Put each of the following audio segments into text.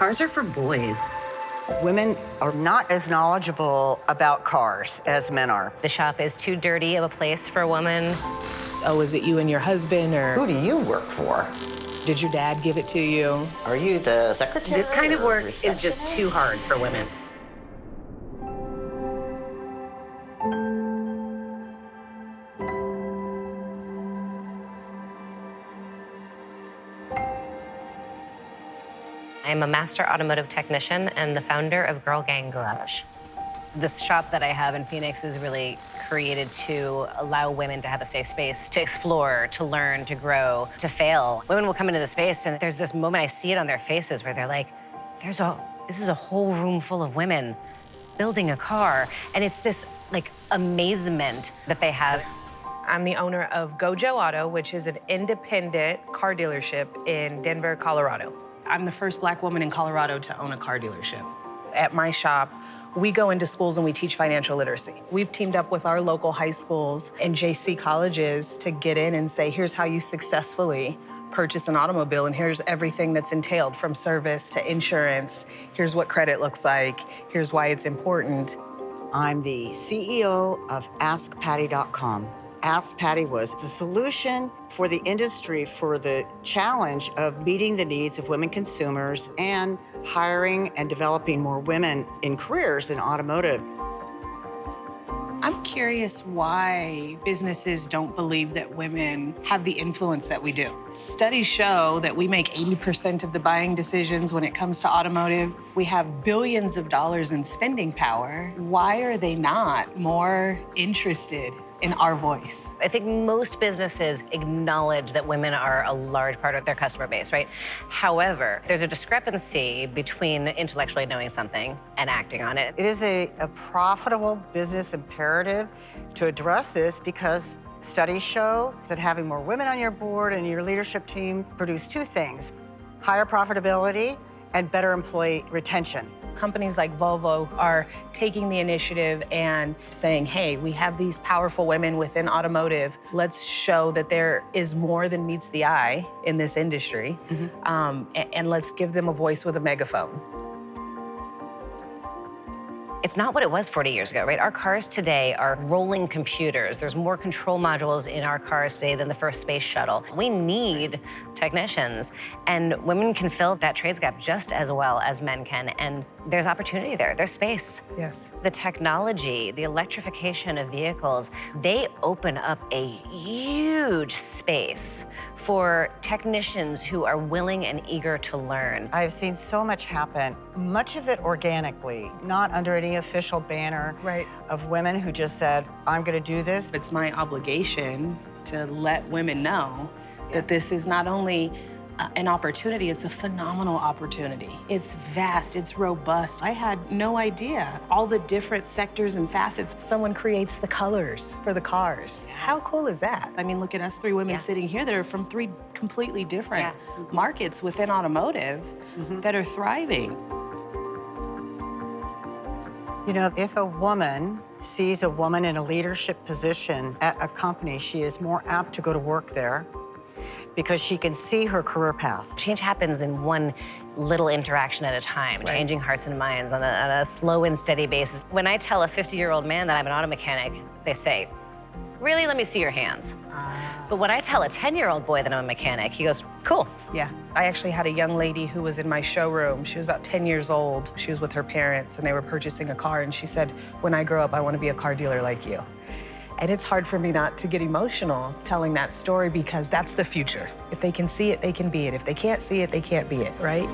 Cars are for boys. Women are not as knowledgeable about cars as men are. The shop is too dirty of a place for a woman. Oh, is it you and your husband, or Who do you work for? did your dad give it to you? Are you the secretary? This kind of work is just too hard for women. I'm a master automotive technician and the founder of Girl Gang Garage. This shop that I have in Phoenix is really created to allow women to have a safe space to explore, to learn, to grow, to fail. Women will come into the space and there's this moment I see it on their faces where they're like, there's a, this is a whole room full of women building a car. And it's this like amazement that they have. I'm the owner of Gojo Auto, which is an independent car dealership in Denver, Colorado. I'm the first black woman in Colorado to own a car dealership. At my shop, we go into schools and we teach financial literacy. We've teamed up with our local high schools and JC colleges to get in and say, here's how you successfully purchase an automobile, and here's everything that's entailed from service to insurance. Here's what credit looks like. Here's why it's important. I'm the CEO of AskPatty.com. Ask Patty was the solution for the industry for the challenge of meeting the needs of women consumers and hiring and developing more women in careers in automotive. I'm curious why businesses don't believe that women have the influence that we do. Studies show that we make 80% of the buying decisions when it comes to automotive. We have billions of dollars in spending power. Why are they not more interested in our voice? I think most businesses acknowledge that women are a large part of their customer base, right? However, there's a discrepancy between intellectually knowing something and acting on it. It is a, a profitable business imperative to address this because studies show that having more women on your board and your leadership team produce two things, higher profitability and better employee retention. Companies like Volvo are taking the initiative and saying, hey, we have these powerful women within automotive. Let's show that there is more than meets the eye in this industry. Um, a- and let's give them a voice with a megaphone. It's not what it was 40 years ago, right? Our cars today are rolling computers. There's more control modules in our cars today than the first space shuttle. We need technicians, and women can fill that trades gap just as well as men can, and there's opportunity there. There's space. Yes. The technology, the electrification of vehicles, they open up a huge space for technicians who are willing and eager to learn. I've seen so much happen, much of it organically, not under any official banner Right. of women who just said, I'm gonna do this. It's my obligation to let women know that this is not only an opportunity, it's a phenomenal opportunity. It's vast, it's robust. I had no idea all the different sectors and facets. Someone creates the colors for the cars. How cool is that? I mean, look at us three women Yeah. sitting here that are from three completely different Yeah. Mm-hmm. markets within automotive mm-hmm. that are thriving. You know, if a woman sees a woman in a leadership position at a company, she is more apt to go to work there because she can see her career path. Change happens in one little interaction at a time, changing hearts and minds on a, on a slow and steady basis. When I tell a 50-year-old man that I'm an auto mechanic, they say, really, let me see your hands. Ah. But when I tell a 10-year-old boy that I'm a mechanic, he goes, cool. Yeah. I actually had a young lady who was in my showroom. She was about 10 years old. She was with her parents and they were purchasing a car. And she said, When I grow up, I want to be a car dealer like you. And it's hard for me not to get emotional telling that story because that's the future. If they can see it, they can be it. If they can't see it, they can't be it, right?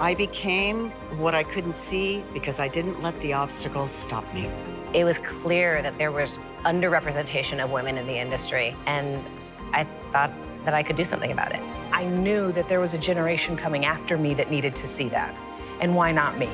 I became what I couldn't see because I didn't let the obstacles stop me. It was clear that there was underrepresentation of women in the industry, and I thought that I could do something about it. I knew that there was a generation coming after me that needed to see that. And why not me?